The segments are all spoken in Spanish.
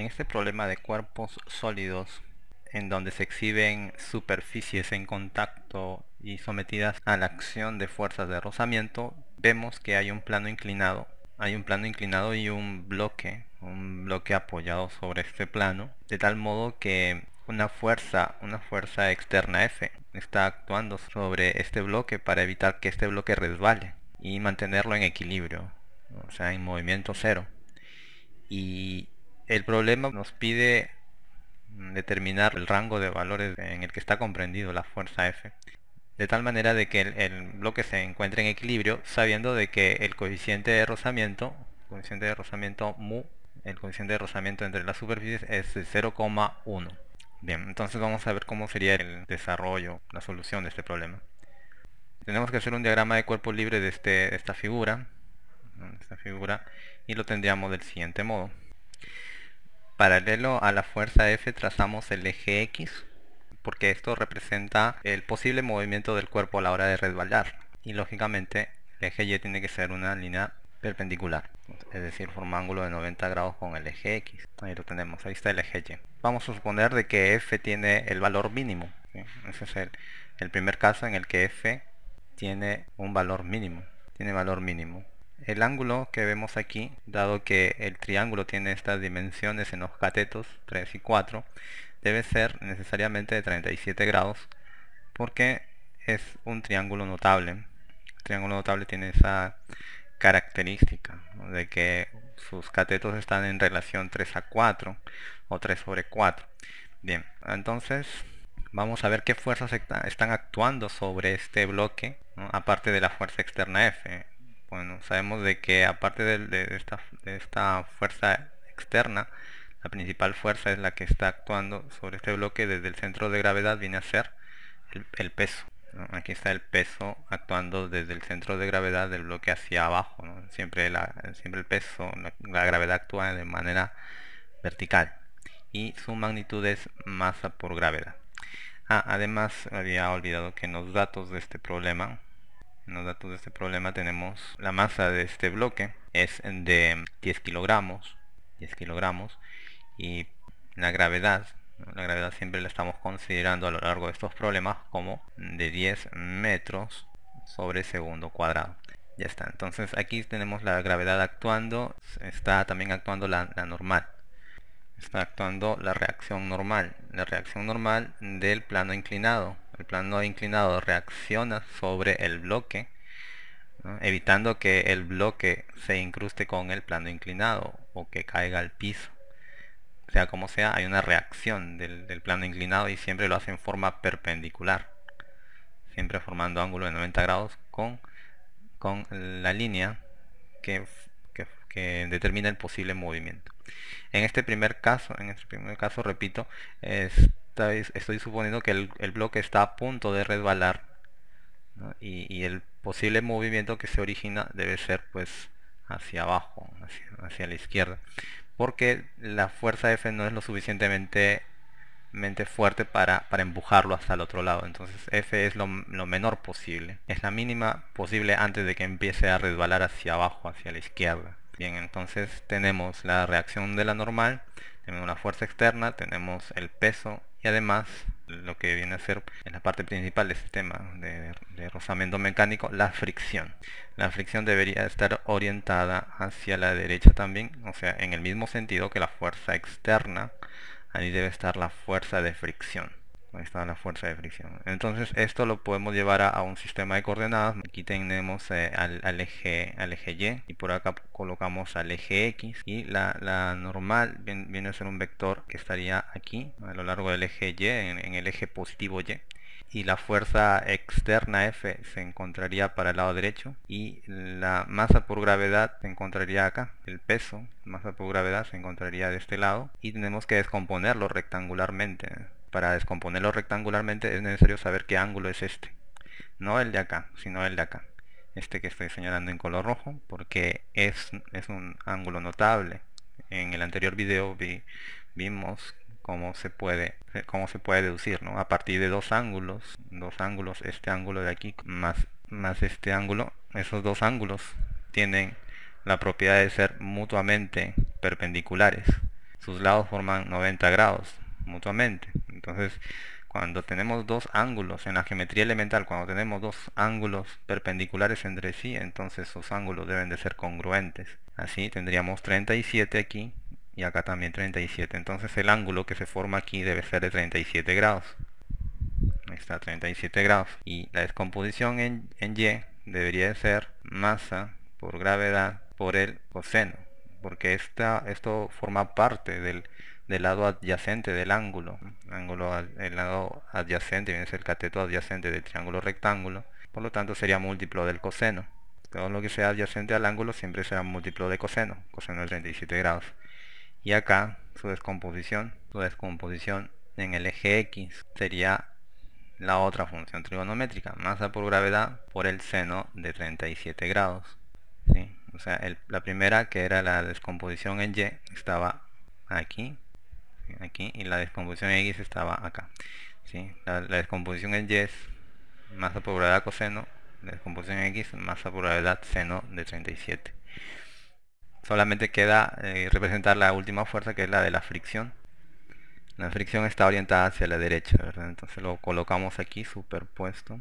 En este problema de cuerpos sólidos, en donde se exhiben superficies en contacto y sometidas a la acción de fuerzas de rozamiento, vemos que hay un plano inclinado. Hay un plano inclinado y un bloque, un bloque apoyado sobre este plano, de tal modo que una fuerza, una fuerza externa F, está actuando sobre este bloque para evitar que este bloque resbale y mantenerlo en equilibrio, o sea, en movimiento cero. Y el problema nos pide determinar el rango de valores en el que está comprendido la fuerza F. De tal manera de que el, bloque se encuentre en equilibrio sabiendo de que el coeficiente de rozamiento coeficiente de rozamiento mu el coeficiente de rozamiento entre las superficies es 0,1 bien entonces vamos a ver cómo sería el desarrollo la solución de este problema. Tenemos que hacer un diagrama de cuerpo libre de, este, esta figura esta figura y lo tendríamos del siguiente modo Paralelo a la fuerza F trazamos el eje X, porque esto representa el posible movimiento del cuerpo a la hora de resbalar. Y lógicamente el eje Y tiene que ser una línea perpendicular, es decir, forma ángulo de 90 grados con el eje X. Ahí lo tenemos, ahí está el eje Y. Vamos a suponer de que F tiene el valor mínimo. Ese es el, el primer caso en el que F tiene un valor mínimo. Tiene valor mínimo. El ángulo que vemos aquí, dado que el triángulo tiene estas dimensiones en los catetos 3 y 4, debe ser necesariamente de 37 grados porque es un triángulo notable. El triángulo notable tiene esa característica de que sus catetos están en relación 3 a 4 o 3 sobre 4. Bien, entonces vamos a ver qué fuerzas están actuando sobre este bloque, aparte de la fuerza externa F. Bueno, sabemos de que aparte de, esta, fuerza externa, la principal fuerza es la que está actuando sobre este bloque desde el centro de gravedad viene a ser el, peso. Aquí está el peso actuando desde el centro de gravedad del bloque hacia abajo. Siempre, siempre el peso, la, gravedad actúa de manera vertical y su magnitud es masa por gravedad. Ah, además había olvidado que en los datos de este problema en los datos de este problema tenemos la masa de este bloque es de 10 kilogramos 10 kilogramos y la gravedad la gravedad siempre la estamos considerando a lo largo de estos problemas como de 10 metros sobre segundo cuadrado. Ya está entonces aquí tenemos la gravedad actuando está también actuando la, la normal. Está actuando la reacción normal la reacción normal del plano inclinado el plano inclinado reacciona sobre el bloque, evitando que el bloque se incruste con el plano inclinado o que caiga al piso. Sea como sea, hay una reacción del, plano inclinado y siempre lo hace en forma perpendicular, siempre formando ángulo de 90 grados con, con la línea que, que determina el posible movimiento. En este primer caso, en este primer caso, repito, es estoy suponiendo que el, bloque está a punto de resbalar y, el posible movimiento que se origina debe ser pues hacia abajo, hacia, la izquierda, porque la fuerza F no es lo suficientemente fuerte para, para, empujarlo hasta el otro lado. Entonces F es lo, lo, menor posible. Es la mínima posible antes de que empiece a resbalar hacia abajo, hacia la izquierda. Bien, entonces tenemos la reacción de la normal, tenemos la fuerza externa, tenemos el peso y además lo que viene a ser en la parte principal del sistema de, de, rozamiento mecánico la fricción la fricción debería estar orientada hacia la derecha también o sea en el mismo sentido que la fuerza externa ahí debe estar la fuerza de fricción. Ahí está la fuerza de fricción. Entonces esto lo podemos llevar a, un sistema de coordenadas. Aquí tenemos eh, al, eje al eje y y por acá colocamos al eje x. Y la, normal viene, a ser un vector que estaría aquí a lo largo del eje y en, el eje positivo y y la fuerza externa F se encontraría para el lado derecho y la masa por gravedad se encontraría acá, el peso, masa por gravedad se encontraría de este lado y tenemos que descomponerlo rectangularmente para descomponerlo rectangularmente es necesario saber qué ángulo es este. No el de acá, sino el de acá. Este que estoy señalando en color rojo, porque es, es un ángulo notable. En el anterior video vimos cómo se puede cómo se puede deducir ¿no? a partir de dos ángulos dos ángulos este ángulo de aquí más más este ángulo esos dos ángulos tienen la propiedad de ser mutuamente perpendiculares sus lados forman 90 grados mutuamente. Entonces, cuando tenemos dos ángulos en la geometría elemental, cuando tenemos dos ángulos perpendiculares entre sí, entonces esos ángulos deben de ser congruentes. Así tendríamos 37 aquí y acá también 37. Entonces el ángulo que se forma aquí debe ser de 37 grados. Ahí está 37 grados. Y la descomposición en, en Y debería de ser masa por gravedad por el coseno. Porque esta, esto forma parte del, del lado adyacente del ángulo. Ángulo, el lado adyacente viene a ser el cateto adyacente del triángulo rectángulo. Por lo tanto sería múltiplo del coseno. Todo lo que sea adyacente al ángulo siempre será múltiplo de coseno. Coseno de 37 grados. Y acá su descomposición. Su descomposición en el eje X sería la otra función trigonométrica. Masa por gravedad por el seno de 37 grados. O sea, la primera que era la descomposición en Y estaba aquí aquí y la descomposición X estaba acá ¿sí? la, descomposición en Y es masa por gravedad coseno la descomposición en X masa por gravedad seno de 37 solamente queda eh, representar la última fuerza que es la de la fricción. La fricción está orientada hacia la derecha entonces lo colocamos aquí superpuesto.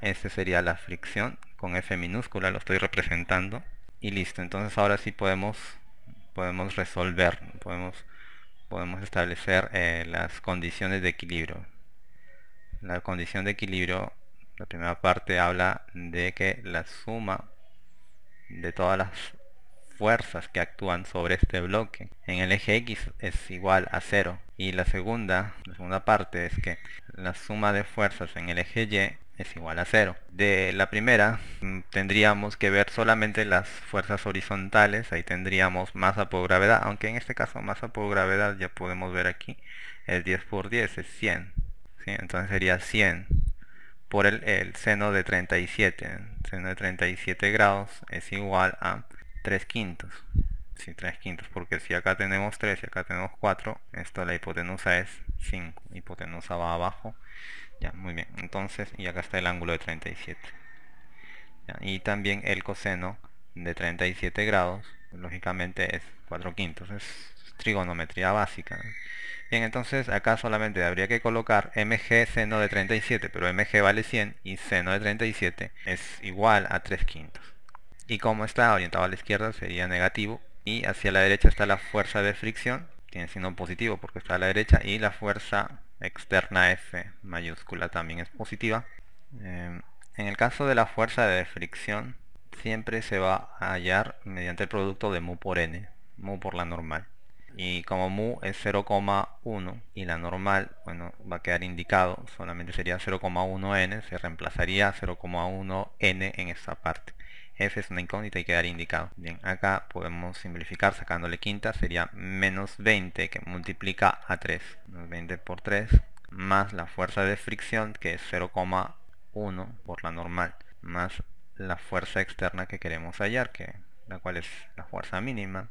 Este sería la fricción con F minúscula lo estoy representando. Y listo entonces ahora sí podemos podemos resolver podemos podemos establecer eh, las condiciones de equilibrio. La condición de equilibrio, la primera parte habla de que la suma de todas las fuerzas que actúan sobre este bloque en el eje X es igual a 0 y la segunda, segunda parte es que la suma de fuerzas en el eje Y es igual a 0. De la primera mm, tendríamos que ver solamente las fuerzas horizontales, ahí tendríamos masa por gravedad, aunque en este caso masa por gravedad ya podemos ver aquí, es 10 por 10, es 100. Entonces sería 100 por el, seno de 37. El seno de 37 grados es igual a 3 quintos. Sí, 3 quintos, porque si acá tenemos 3 y acá tenemos 4, esto la hipotenusa es 5. Hipotenusa va abajo ya, muy bien. Entonces, y acá está el ángulo de 37. y también el coseno de 37 grados, lógicamente es 4 quintos. Es trigonometría básica. Bien, entonces acá solamente habría que colocar mg seno de 37, pero mg vale 100 y seno de 37 es igual a 3 quintos. Y como está orientado a la izquierda sería negativo y hacia la derecha está la fuerza de fricción, tiene signo positivo porque está a la derecha y la fuerza externa F mayúscula también es positiva. Eh, en el caso de la fuerza de fricción, siempre se va a hallar mediante el producto de mu por n, mu por la normal. Y como mu es 0,1 y la normal, bueno, va a quedar indicado, solamente sería 0,1n, se reemplazaría 0,1n en esta parte f es una incógnita y quedaría indicado. Bien, acá podemos simplificar sacándole quinta, sería menos 20 que multiplica a 3. Menos 20 por 3 más la fuerza de fricción que es 0,1 por la normal más la fuerza externa que queremos hallar que la cual es la fuerza mínima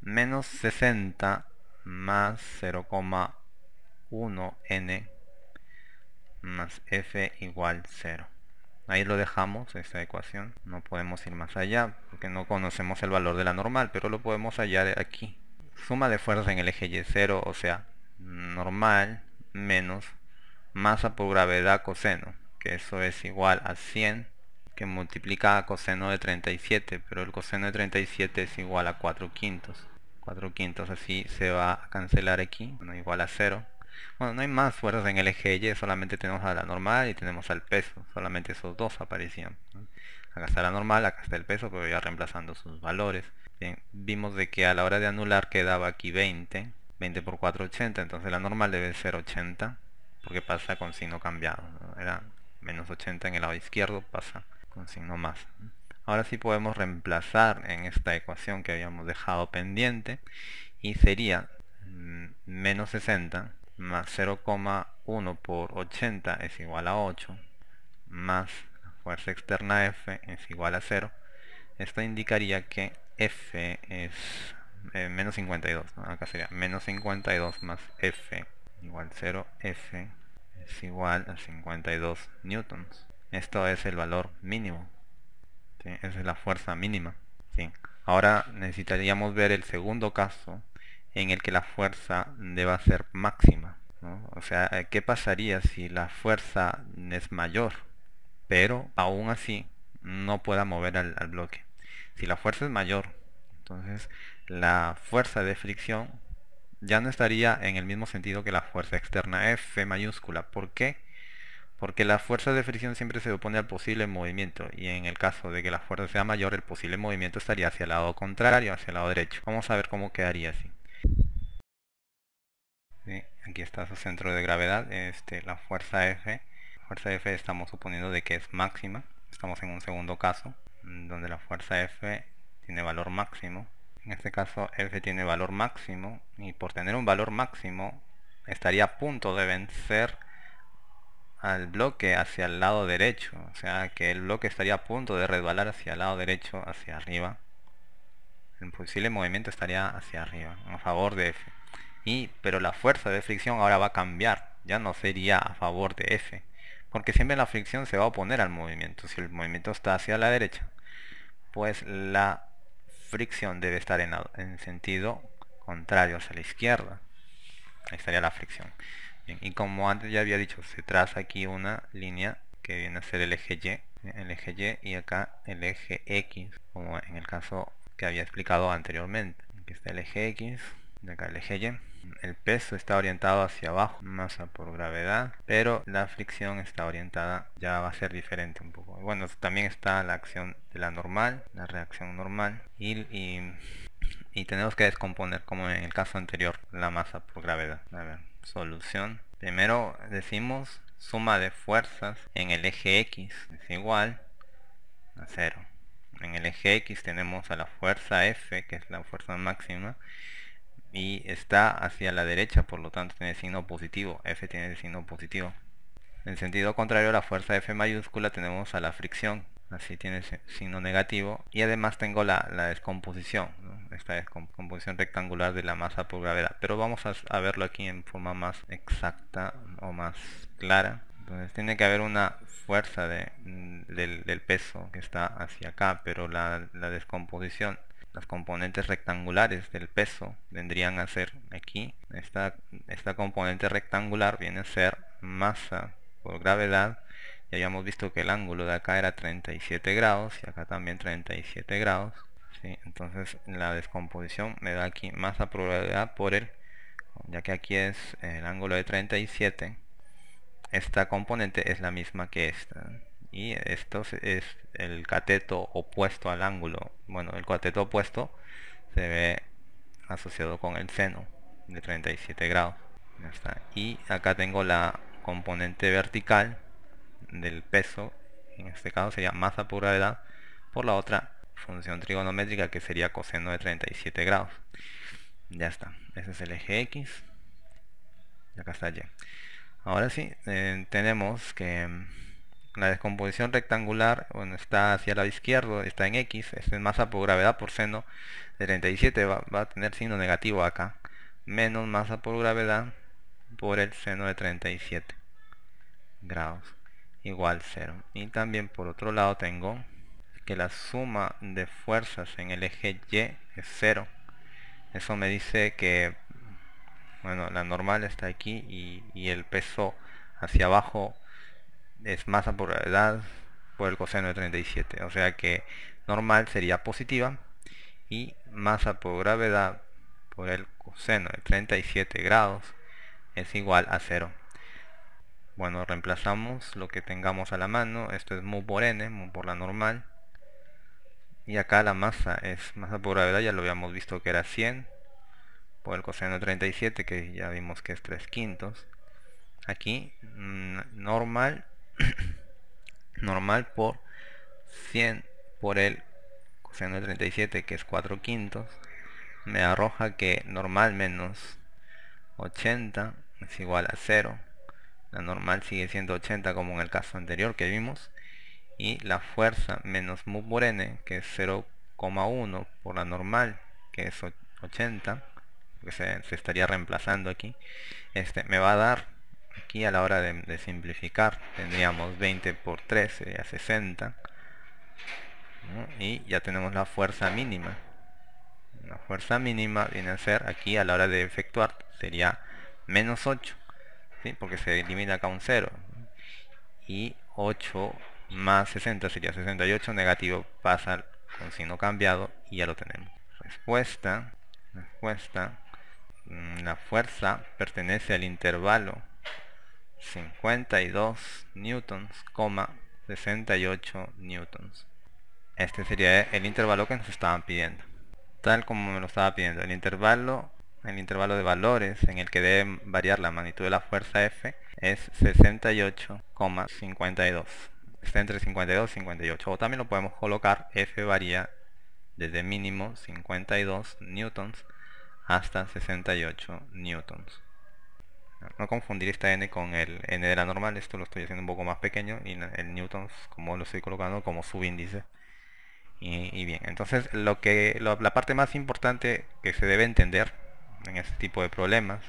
menos 60 más 0,1 n más f igual 0 ahí lo dejamos esta ecuación no podemos ir más allá porque no conocemos el valor de la normal pero lo podemos hallar aquí. Suma de fuerzas en el eje y 0 o sea normal menos masa por gravedad coseno que eso es igual a 100 que multiplica a coseno de 37 pero el coseno de 37 es igual a 4 quintos. 4 quintos así se va a cancelar aquí bueno, igual a 0 bueno, no hay más fuerzas en el eje Y, solamente tenemos a la normal y tenemos al peso. Solamente esos dos aparecían. Acá está la normal, acá está el peso, pero ya reemplazando sus valores. Bien, vimos de que a la hora de anular quedaba aquí 20. 20 por 4, 80. Entonces la normal debe ser 80, porque pasa con signo cambiado. Era menos 80 en el lado izquierdo, pasa con signo más. Ahora sí podemos reemplazar en esta ecuación que habíamos dejado pendiente y sería mm, menos 60 más 0,1 por 80 es igual a 8 más la fuerza externa F es igual a 0 esto indicaría que F es eh, menos 52 acá sería menos 52 más F igual 0 F es igual a 52 newtons. Esto es el valor mínimo esa es la fuerza mínima ahora necesitaríamos ver el segundo caso en el que la fuerza deba ser máxima. O sea, ¿qué pasaría si la fuerza es mayor, pero aún así no pueda mover al, al bloque? Si la fuerza es mayor, entonces la fuerza de fricción ya no estaría en el mismo sentido que la fuerza externa F mayúscula. ¿Por qué? Porque la fuerza de fricción siempre se opone al posible movimiento y en el caso de que la fuerza sea mayor, el posible movimiento estaría hacia el lado contrario, hacia el lado derecho. Vamos a ver cómo quedaría así. Aquí está su centro de gravedad, este, la fuerza F. Fuerza F estamos suponiendo de que es máxima. Estamos en un segundo caso, donde la fuerza F tiene valor máximo en este caso F tiene valor máximo y por tener un valor máximo estaría a punto de vencer al bloque hacia el lado derecho. O sea que el bloque estaría a punto de resbalar hacia el lado derecho, hacia arriba. El posible movimiento estaría hacia arriba, a favor de F. Y, pero la fuerza de fricción ahora va a cambiar. Ya no sería a favor de F. Porque siempre la fricción se va a oponer al movimiento. Si el movimiento está hacia la derecha, pues la fricción debe estar en, en sentido contrario hacia la izquierda. Ahí estaría la fricción. y como antes ya había dicho, se traza aquí una línea que viene a ser el eje Y, el eje Y y acá el eje X, como en el caso que había explicado anteriormente. Aquí está el eje X, acá el eje Y el peso está orientado hacia abajo, masa por gravedad, pero la fricción está orientada, ya va a ser diferente un poco. Bueno, también está la acción de la normal, la reacción normal, y, y, tenemos que descomponer, como en el caso anterior, la masa por gravedad. A ver, solución. Primero decimos suma de fuerzas en el eje X es igual a 0. En el eje X tenemos a la fuerza F, que es la fuerza máxima, y está hacia la derecha, por lo tanto tiene signo positivo, F tiene signo positivo. En sentido contrario a la fuerza F mayúscula tenemos a la fricción, así tiene signo negativo y además tengo la, descomposición, esta descomposición rectangular de la masa por gravedad, pero vamos a, verlo aquí en forma más exacta o más clara. Entonces tiene que haber una fuerza de, del, del, peso que está hacia acá, pero la, la descomposición las componentes rectangulares del peso vendrían a ser aquí. Esta, esta componente rectangular viene a ser masa por gravedad. Ya habíamos visto que el ángulo de acá era 37 grados y acá también 37 grados entonces la descomposición me da aquí masa por gravedad por el ya que aquí es el ángulo de 37 esta componente es la misma que esta y esto es el cateto opuesto al ángulo. Bueno el cateto opuesto se ve asociado con el seno de 37 grados. Y acá tengo la componente vertical del peso en este caso sería masa por gravedad por la otra función trigonométrica que sería coseno de 37 grados. Ya está. Ese es el eje X. Y acá está Y. Ahora sí eh, tenemos que la descomposición rectangular bueno, está hacia el lado izquierdo, está en X, es masa por gravedad por seno de 37, va, a tener signo negativo acá, menos masa por gravedad por el seno de 37 grados, igual 0. Y también por otro lado tengo que la suma de fuerzas en el eje Y es 0. Eso me dice que bueno, la normal está aquí y el peso hacia abajo es masa por gravedad por el coseno de 37 o sea que normal sería positiva y masa por gravedad por el coseno de 37 grados es igual a 0 bueno reemplazamos lo que tengamos a la mano. Esto es mu por n mu por la normal. Y acá la masa es masa por gravedad ya lo habíamos visto que era 100 por el coseno de 37 que ya vimos que es 3 quintos. Aquí mm, normal normal por 100 por el coseno de 37 que es 4 quintos me arroja que normal menos 80 es igual a 0 la normal sigue siendo 80 como en el caso anterior que vimos. Y la fuerza menos mu por n que es 0,1 por la normal que es 80 que se, se, estaría reemplazando aquí este me va a dar aquí a la hora de, simplificar tendríamos 20 por 3 sería 60 y ya tenemos la fuerza mínima La fuerza mínima viene a ser aquí a la hora de efectuar sería menos 8, ¿sí? porque se elimina acá un 0. Y 8 más 60 sería 68, negativo pasa con signo cambiado y ya lo tenemos. Respuesta, respuesta, mm, la fuerza pertenece al intervalo 52 newtons, 68 newtons. Este sería el intervalo que nos estaban pidiendo. Tal como me lo estaba pidiendo. El intervalo, el intervalo de valores en el que debe variar la magnitud de la fuerza F es 68,52. Está entre 52 y 58. O también lo podemos colocar, F varía desde mínimo 52 newtons hasta 68 newtons. No confundir esta n con el n de la normal, esto lo estoy haciendo un poco más pequeño y el newtons como lo estoy colocando como subíndice. Y, bien, entonces lo que la parte más importante que se debe entender en este tipo de problemas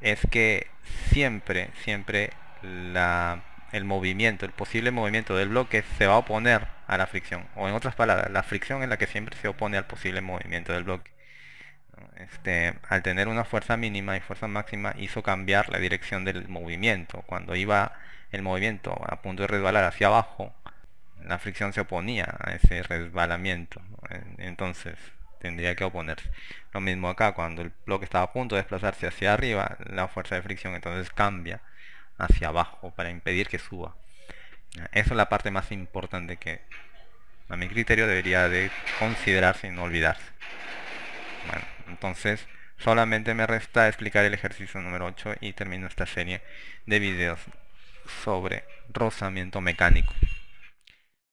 es que siempre, siempre el movimiento, el posible movimiento del bloque se va a oponer a la fricción. O en otras palabras, la fricción es la que siempre se opone al posible movimiento del bloque. Este, al tener una fuerza mínima y fuerza máxima hizo cambiar la dirección del movimiento. Cuando iba el movimiento a punto de resbalar hacia abajo, la fricción se oponía a ese resbalamiento. Entonces tendría que oponerse. Lo mismo acá, cuando el bloque estaba a punto de desplazarse hacia arriba, la fuerza de fricción entonces cambia hacia abajo para impedir que suba. Esa es la parte más importante que a mi criterio debería de considerarse y no olvidarse. Bueno, entonces solamente me resta explicar el ejercicio número 8 y termino esta serie de videos sobre rozamiento mecánico.